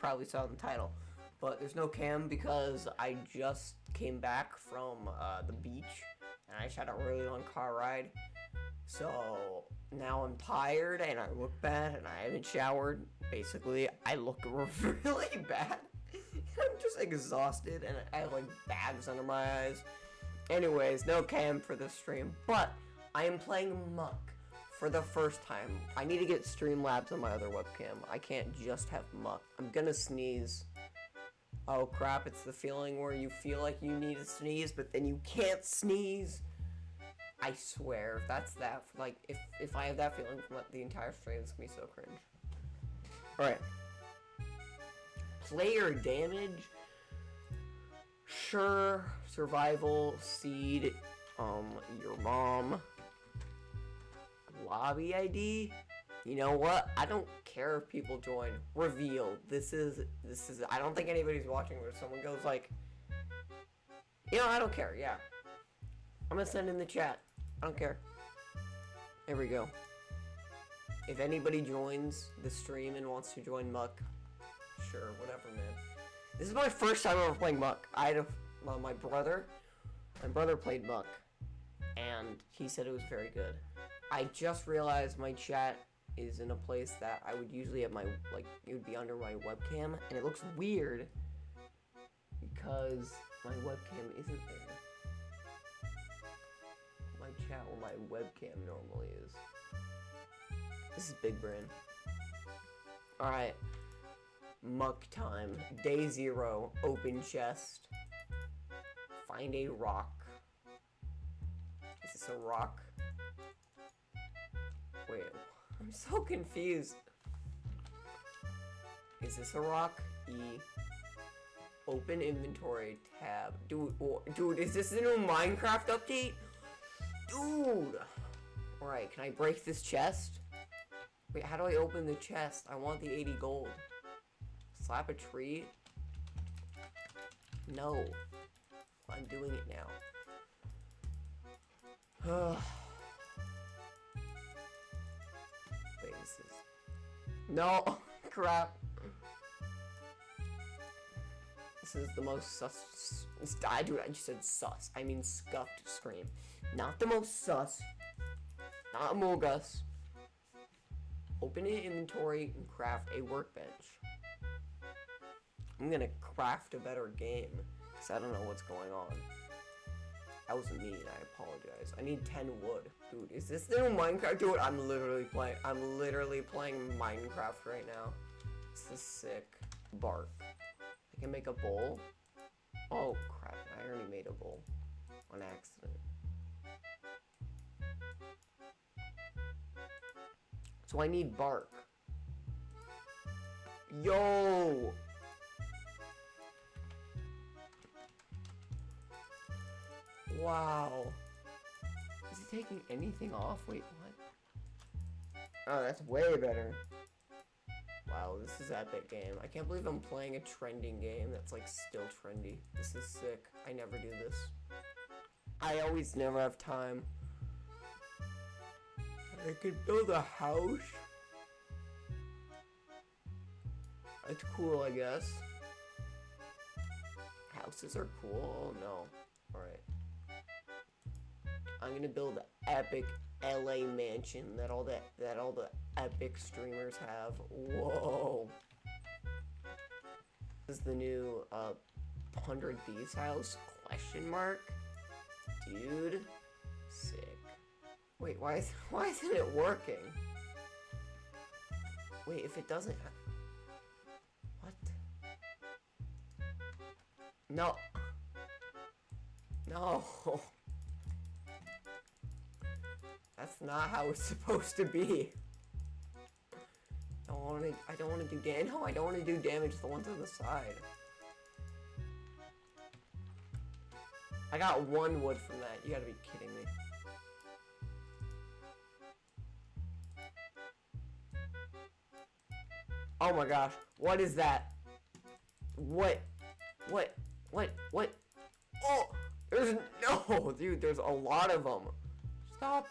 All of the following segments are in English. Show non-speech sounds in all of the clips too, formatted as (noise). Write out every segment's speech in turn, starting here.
probably saw in the title. But there's no cam because I just came back from uh, the beach and I just had a really long car ride. So now I'm tired and I look bad and I haven't showered. Basically, I look (laughs) really bad. (laughs) I'm just exhausted and I have like bags under my eyes. Anyways, no cam for this stream, but I am playing Muck for the first time. I need to get Streamlabs on my other webcam. I can't just have Muck. I'm gonna sneeze. Oh crap, it's the feeling where you feel like you need to sneeze, but then you can't sneeze. I swear, if that's that, like, if, if I have that feeling from the entire stream, it's gonna be so cringe. Alright. Player damage. Sure. Survival. Seed. Um, your mom. Lobby ID. You know what? I don't care if people join. Reveal. This is, this is, I don't think anybody's watching where someone goes like, you know, I don't care, yeah. I'm gonna send in the chat. I don't care. There we go. If anybody joins the stream and wants to join Muck, sure, whatever, man. This is my first time ever playing Muck. I had a, well, my brother, my brother played Muck, and he said it was very good. I just realized my chat is in a place that I would usually have my, like, it would be under my webcam, and it looks weird because my webcam isn't there. My chat where my webcam normally is. This is big brain. Alright. Muck time. Day zero. Open chest. Find a rock. Is this a rock? Wait. I'm so confused. Is this a rock? E. Open inventory tab. Dude, dude, is this a new Minecraft update? Dude! Alright, can I break this chest? Wait, how do I open the chest? I want the 80 gold. Slap a tree? No. I'm doing it now. (sighs) No! (laughs) Crap. This is the most sus... I, do. I just said sus. I mean scuffed scream. Not the most sus. Not Among. Open an inventory and craft a workbench. I'm gonna craft a better game. Because I don't know what's going on. That was me, and I apologize. I need 10 wood. Dude, is this new Minecraft? Dude, I'm literally playing- I'm literally playing Minecraft right now. This is sick. Bark. I can make a bowl? Oh, crap. I already made a bowl. On accident. So I need bark. Yo! Wow. Is he taking anything off? Wait, what? Oh, that's way better. Wow, this is epic game. I can't believe I'm playing a trending game that's like still trendy. This is sick. I never do this. I always never have time. I could build a house. That's cool, I guess. Houses are cool. Oh no. I'm gonna build an epic LA mansion that all that that all the epic streamers have. Whoa. This is the new uh 100 Thieves house? Question mark? Dude. Sick. Wait, why is (laughs) why isn't it working? Wait, if it doesn't What? No. No. (laughs) That's not how it's (laughs) supposed to be. I don't want to. I don't want to do damage. No, I don't want to do damage to the ones on the side. I got one wood from that. You gotta be kidding me. Oh my gosh. What is that? What? What? What? What? Oh! There's (laughs) no! Dude, there's a lot of them. Stop.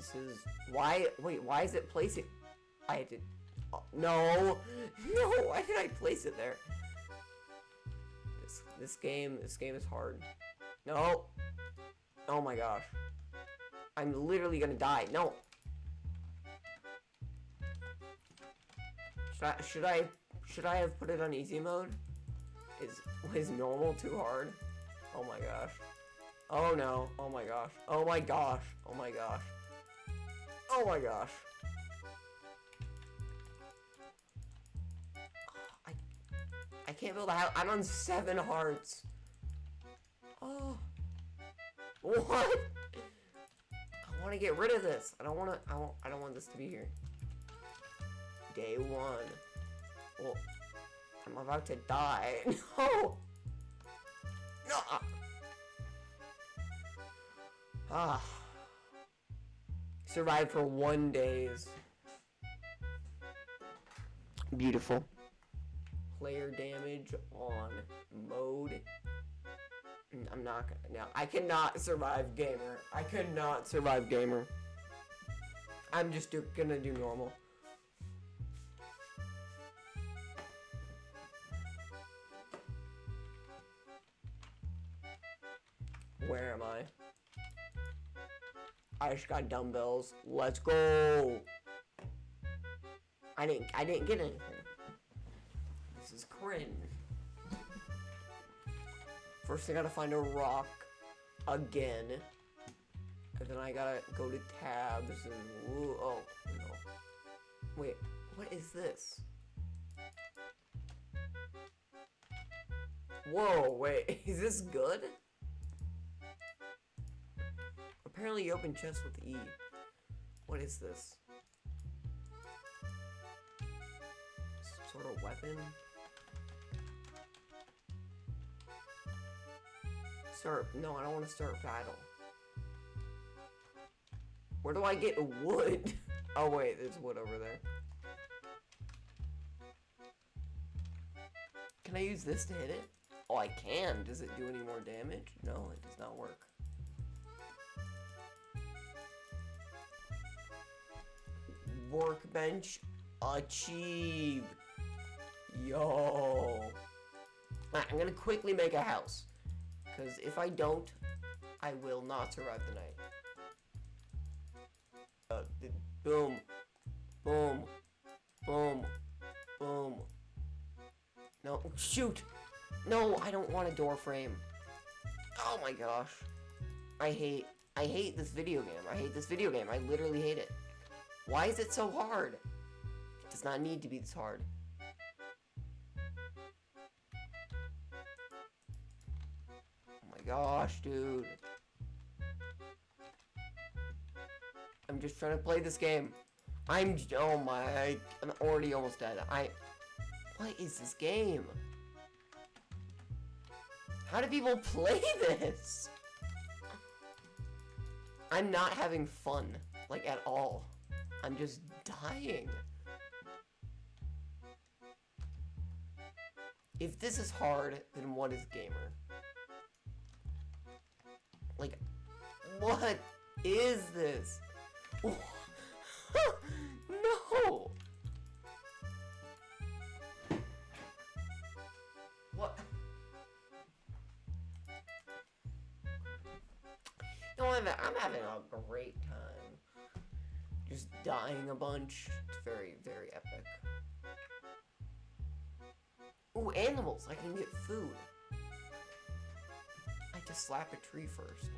This is... Why... Wait, why is it placing... I did... Oh, no. (laughs) No, why did I place it there? This, this game, this game is hard. No. Oh my gosh. I'm literally gonna die. No. Should I, should I, should I have put it on easy mode? Is, is normal too hard? Oh my gosh. Oh no. Oh my gosh. Oh my gosh. Oh my gosh. Oh my gosh. I, I can't build a house. I'm on seven hearts. Oh. What? I want to get rid of this. I don't want to. I don't. I don't want this to be here. Day one. Well, I'm about to die. (laughs) No. No. Ah. Survived for one days. Beautiful. Player damage on mode. Mm, I'm not gonna. No, I cannot survive gamer. I could not survive gamer. I'm just do, gonna do normal. Where am I? I just got dumbbells. Let's go. I didn't. I didn't get anything. This is cringe. First, I gotta find a rock again, and then I gotta go to tabs and woo, oh no. Wait, what is this? Whoa, wait, (laughs) is this good? Apparently open chests with E. What is this? Some sort of weapon? Start, no, I don't want to start battle. Where do I get wood? (laughs) oh wait, there's wood over there. Can I use this to hit it? Oh, I can. Does it do any more damage? No, it does not work. Workbench achieved. Yo. Right, I'm gonna quickly make a house. Because if I don't, I will not survive the night. Uh, boom. Boom. Boom. Boom. No, shoot! No, I don't want a door frame. Oh my gosh. I hate, I hate this video game. I hate this video game. I literally hate it. Why is it so hard? It does not need to be this hard. Oh my gosh, dude. I'm just trying to play this game. I'm, oh my, I'm already almost dead. I, what is this game? How do people (laughs) play this? I'm not having fun, like at all. I'm just dying. If this is hard, then what is gamer? Like, what is this? (laughs) no! What? I'm, I'm having a great time. Just dying a bunch. It's very, very epic. Ooh, animals! I can get food. I to slap a tree first.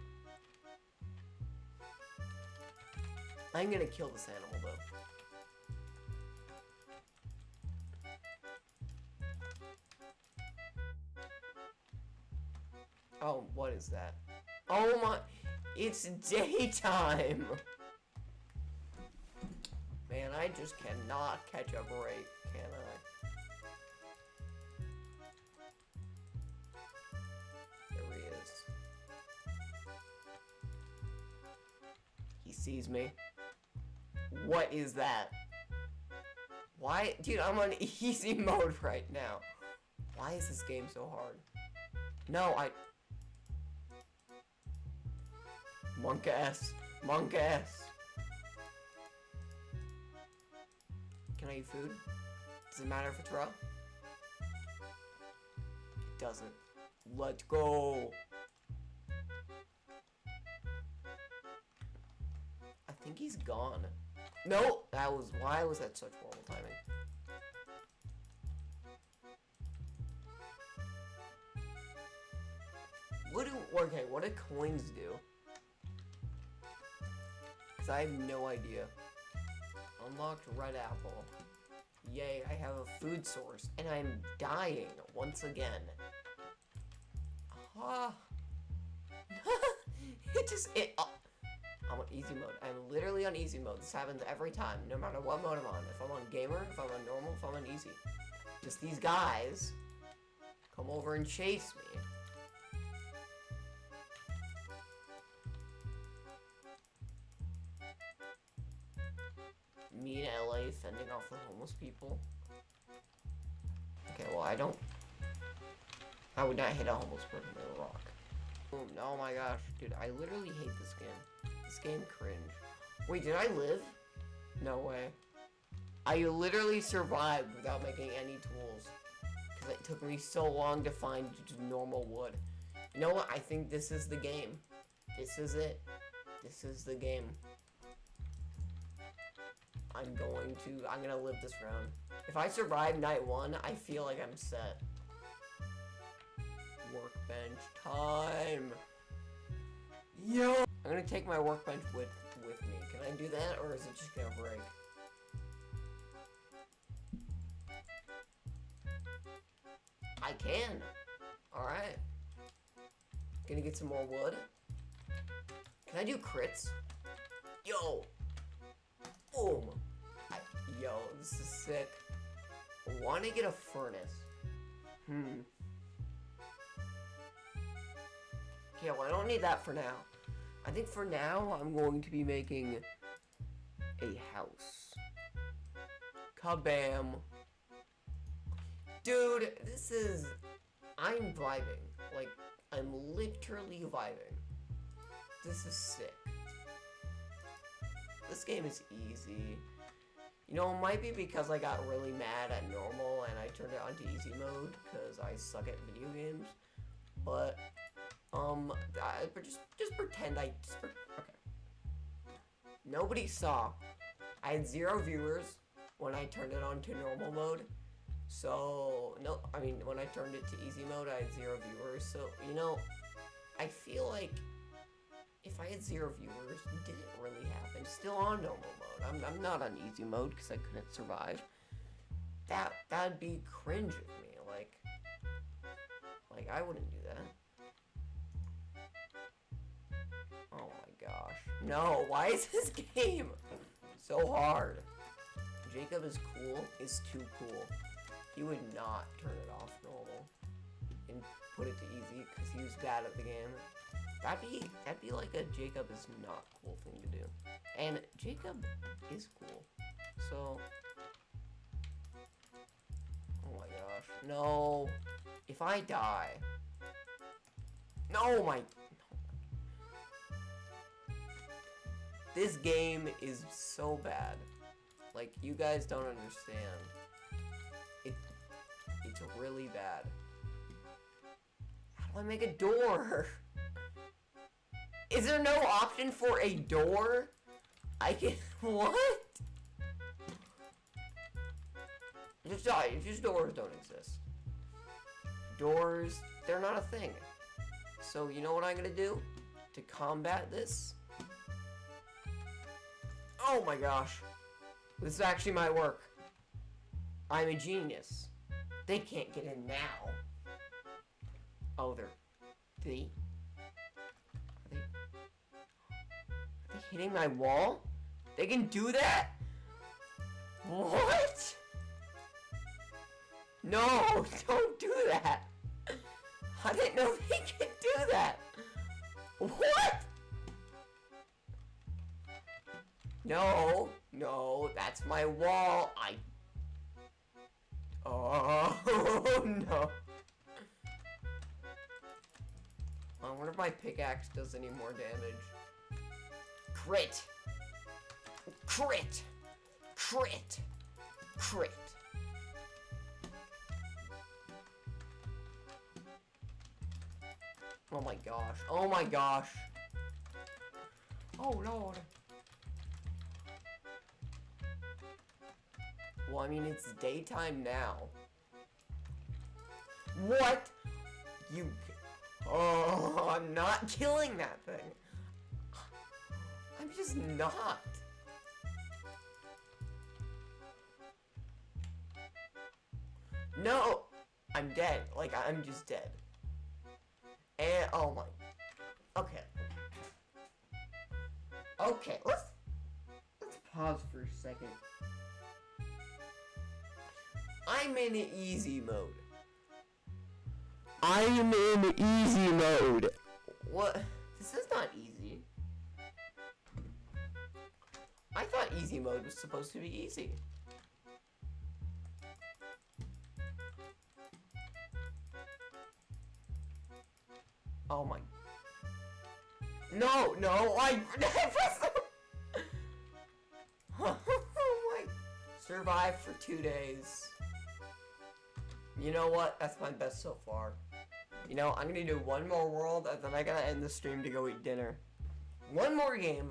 I'm gonna kill this animal, though. Oh, what is that? Oh my... It's (laughs) daytime! I just cannot catch a break, can I? There he is. He sees me. What is that? Why? Dude, I'm on (laughs) easy mode right now. Why is this game so hard? No, I... Monk ass. Monk ass. Can I eat food? Does it matter if it's raw? It doesn't. Let's go. I think he's gone. No, that was why was that such horrible timing? What do okay? What do coins do? Cause I have no idea. Unlocked red apple. Yay! I have a food source, and I'm dying once again. Ah. (laughs) it just it. Uh, I'm on easy mode. I'm literally on easy mode. This happens every time, no matter what mode I'm on. If I'm on gamer, if I'm on normal, if I'm on easy. Just these guys come over and chase me. In LA fending off the homeless people. Okay, well I don't I would not hit a homeless person with a rock. Boom. Oh my gosh, dude, I literally hate this game. This game cringe. Wait, did I live? No way. I literally survived without making any tools. Because it took me so long to find normal wood. You know what? I think this is the game. This is it. This is the game. I'm going to, I'm gonna live this round. If I survive night one, I feel like I'm set. Workbench time. Yo! I'm gonna take my workbench with, with me. Can I do that, or is it just gonna break? I can. Alright. Gonna get some more wood. Can I do crits? Yo! Sick. Want to get a furnace? Hmm. Okay, well, I don't need that for now. I think for now, I'm going to be making a house. Kabam. Dude, this is... I'm vibing. Like, I'm literally vibing. This is sick. This game is easy. You know, it might be because I got really mad at normal and I turned it onto easy mode because I suck at video games. But, um, I, just, just pretend I, just, okay. Nobody saw. I had zero viewers when I turned it on to normal mode. So, no, I mean, when I turned it to easy mode, I had zero viewers. So, you know, I feel like if I had zero viewers, did it really happen? Still on normal mode. I'm, I'm not on easy mode because I couldn't survive. That, that'd be cringe of me. Like, like, I wouldn't do that. Oh my gosh. No, why is this (laughs) game so hard? Jacob is cool, is too cool. He would not turn it off normal and put it to easy because he was bad at the game. That'd be that'd be like a Jacob is not cool thing to do. And Jacob is cool. So Oh my gosh. No. If I die. No my This game is so bad. Like you guys don't understand. It it's really bad. How do I make a door? (laughs) Is there no option for a door? I can, (laughs) what? Just, uh, just doors don't exist. Doors, they're not a thing. So you know what I'm gonna do? To combat this? Oh my gosh. This actually might work. I'm a genius. They can't get in now. Oh, they're... They... hitting my wall? They can do that? What? No, (laughs) don't do that. I didn't know they could do that. What? No, no, that's my wall. I... Oh, (laughs) no. I wonder if my pickaxe does any more damage. Crit. Crit. Crit. Crit. Oh my gosh. Oh my gosh. Oh lord. Well, I mean, it's daytime now. What? You... Oh, (laughs) I'm not killing that thing. I'm just not. No! I'm dead. Like, I'm just dead. And, oh my. Okay. Okay, let's, let's pause for a second. I'm in easy mode. I'm in easy mode. What? This is not easy. I thought easy mode was supposed to be easy. Oh my. No, no, I. (laughs) (laughs) oh my. Survived for two days. You know what? That's my best so far. You know, I'm gonna do one more world, and then I gotta end the stream to go eat dinner. One more game,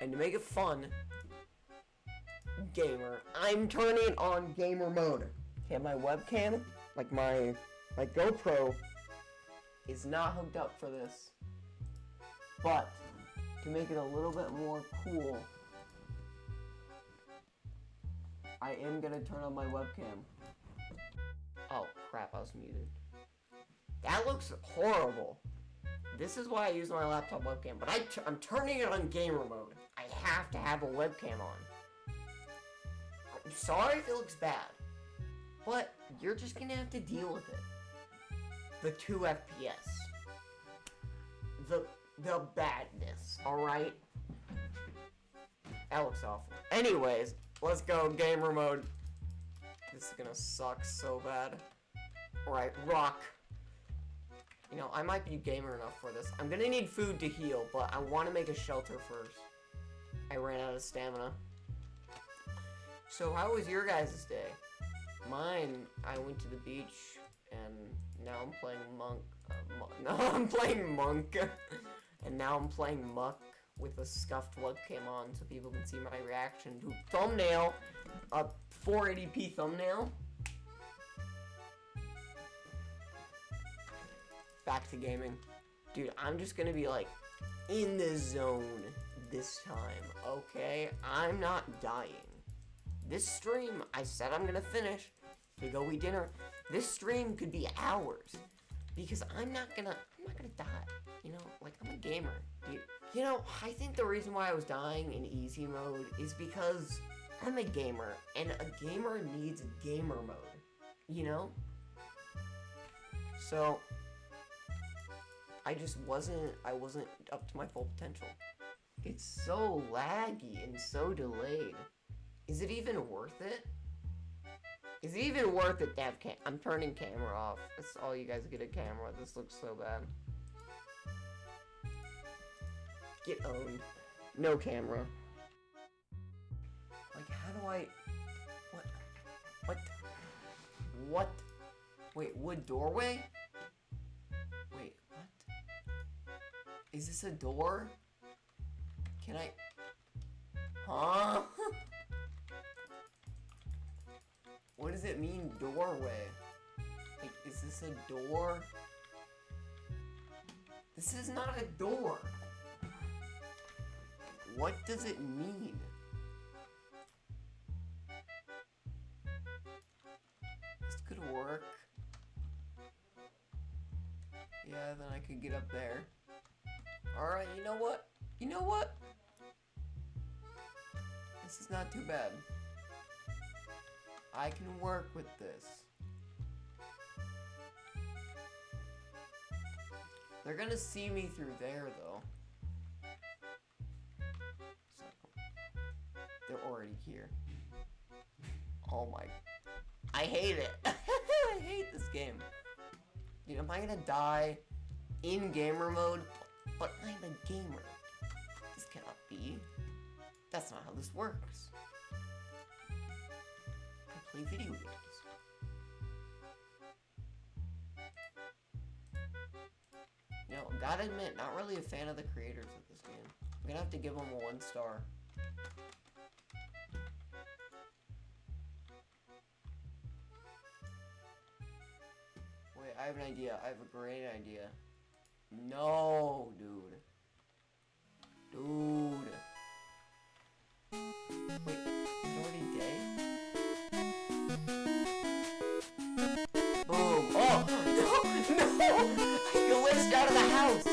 and to make it fun, gamer, I'm turning on gamer mode. Okay, my webcam, like my, my GoPro, is not hooked up for this. But, to make it a little bit more cool, I am gonna turn on my webcam. Oh, crap, I was muted. That looks horrible. This is why I use my laptop webcam, but I t I'm turning it on gamer mode. I have to have a webcam on. I'm sorry if it looks bad, but you're just gonna have to deal with it. The 2 FPS. The, the badness, alright? That looks awful. Anyways, let's go gamer mode. This is gonna suck so bad. Alright, rock. You know, I might be gamer enough for this. I'm gonna need food to heal, but I want to make a shelter first. I ran out of stamina. So how was your guys' day? Mine, I went to the beach, and now I'm playing monk. Uh, mon (laughs) no, I'm playing monk, (laughs) and now I'm playing muck with a scuffed webcam on, so people can see my reaction to thumbnail, a 480p thumbnail. Back to gaming. Dude, I'm just gonna be like in the zone this time, okay? I'm not dying. This stream, I said I'm gonna finish to go eat dinner. This stream could be hours because I'm not gonna, I'm not gonna die. You know, like I'm a gamer, dude. You know, I think the reason why I was dying in easy mode is because I'm a gamer, and a gamer needs gamer mode. You know? So, I just wasn't, I wasn't up to my full potential. It's so laggy and so delayed. Is it even worth it? Is it even worth it to have cam- I'm turning camera off. That's all you guys get a camera. This looks so bad. Get owned. No camera. Like, how do I... What? What? What? Wait, wood doorway? Is this a door? Can I... Huh? (laughs) what does it mean, doorway? Like, is this a door? This is not a door. What does it mean? This could work. Yeah, then I could get up there. Know what? You know what? This is not too bad. I can work with this. They're gonna see me through there, though. So, they're already here. Oh my... I hate it! (laughs) I hate this game. Dude, am I gonna die in gamer mode but I'm a gamer. This cannot be. That's not how this works. I play video games. You know, gotta admit, not really a fan of the creators of this game. I'm gonna have to give them a one star. Wait, I have an idea. I have a great idea. No, dude. Dude. Wait, he's already dead? Boom. Oh! oh (laughs) no! No! (laughs) I glitched out of the house!